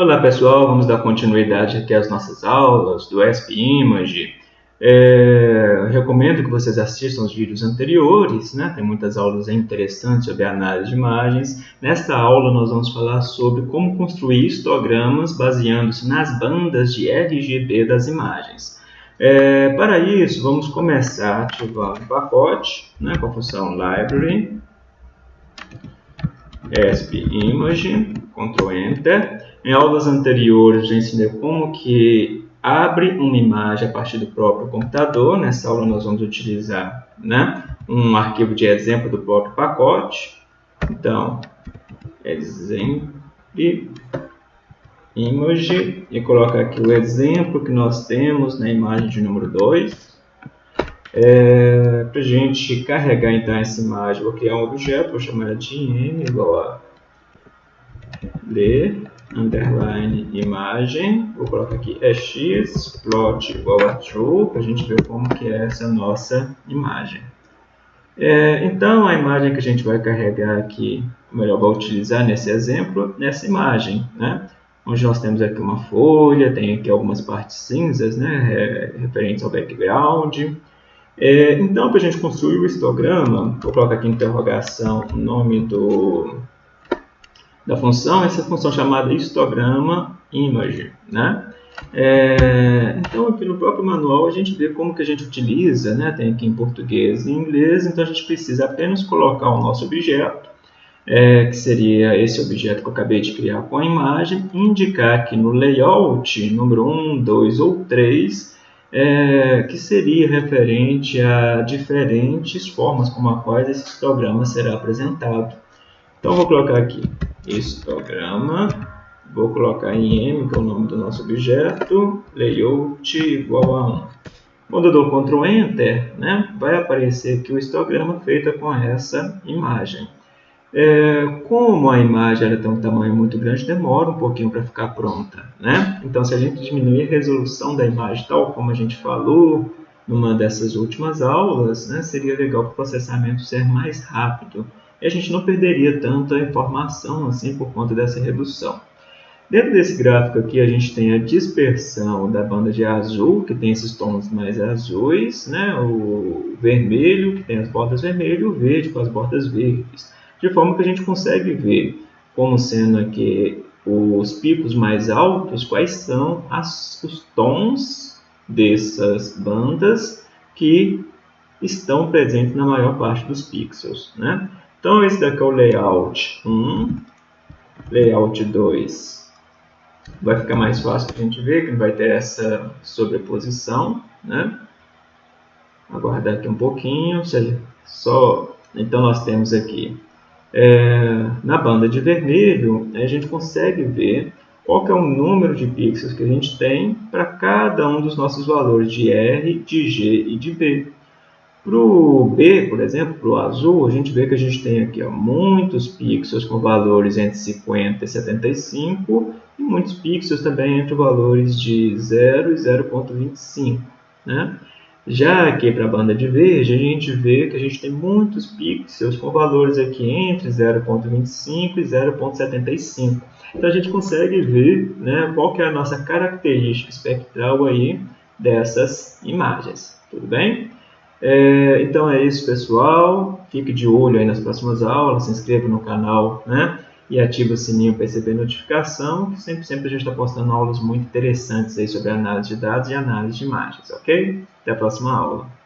Olá pessoal, vamos dar continuidade aqui às nossas aulas do ESP Image. É, recomendo que vocês assistam os vídeos anteriores, né? tem muitas aulas interessantes sobre análise de imagens. Nesta aula nós vamos falar sobre como construir histogramas baseando-se nas bandas de RGB das imagens. É, para isso, vamos começar ativando o pacote né, com a função Library, ESP Image, Ctrl Enter. Em aulas anteriores, já ensinei como que abre uma imagem a partir do próprio computador. Nessa aula nós vamos utilizar né, um arquivo de exemplo do próprio pacote. Então, exemplo image e coloca aqui o exemplo que nós temos na imagem de número 2. É, Para a gente carregar então essa imagem, vou criar um objeto, vou chamar de m igual a ler underline imagem, vou colocar aqui é x, plot igual a true, para a gente ver como que é essa nossa imagem. É, então, a imagem que a gente vai carregar aqui, melhor, vai utilizar nesse exemplo, nessa imagem, né? Onde nós temos aqui uma folha, tem aqui algumas partes cinzas, né? Referentes ao background. É, então, para a gente construir o histograma, vou colocar aqui interrogação o nome do, da função, essa função chamada histograma image, né? É, então aqui no próprio manual a gente vê como que a gente utiliza, né? tem aqui em português e inglês, então a gente precisa apenas colocar o nosso objeto, é, que seria esse objeto que eu acabei de criar com a imagem, indicar aqui no layout número 1, 2 ou 3, é, que seria referente a diferentes formas como a quais esse histograma será apresentado. Então vou colocar aqui histograma, vou colocar em M, que é o nome do nosso objeto, layout igual a 1. Quando eu dou Ctrl Enter, né, vai aparecer aqui o histograma feito com essa imagem. É, como a imagem ela tem um tamanho muito grande, demora um pouquinho para ficar pronta. Né? Então, se a gente diminuir a resolução da imagem, tal como a gente falou numa dessas últimas aulas, né, seria legal para o processamento ser mais rápido e a gente não perderia tanta informação assim por conta dessa redução. Dentro desse gráfico aqui a gente tem a dispersão da banda de azul, que tem esses tons mais azuis, né? o vermelho, que tem as bordas vermelhas, e o verde com as bordas verdes. De forma que a gente consegue ver como sendo aqui os picos mais altos, quais são as, os tons dessas bandas que estão presentes na maior parte dos pixels. Né? Então, esse daqui é o layout 1, layout 2. Vai ficar mais fácil a gente ver que não vai ter essa sobreposição, né? Aguardar aqui um pouquinho, só... Então, nós temos aqui, é, na banda de vermelho, a gente consegue ver qual é o número de pixels que a gente tem para cada um dos nossos valores de R, de G e de B. Para o B, por exemplo, para o azul, a gente vê que a gente tem aqui ó, muitos pixels com valores entre 50 e 75 e muitos pixels também entre valores de 0 e 0.25. Né? Já aqui para a banda de verde, a gente vê que a gente tem muitos pixels com valores aqui entre 0.25 e 0.75. Então a gente consegue ver né, qual que é a nossa característica espectral aí dessas imagens. Tudo bem? É, então é isso, pessoal. Fique de olho aí nas próximas aulas, se inscreva no canal, né? E ative o sininho para receber notificação, que sempre, sempre a gente está postando aulas muito interessantes aí sobre análise de dados e análise de imagens, ok? Até a próxima aula.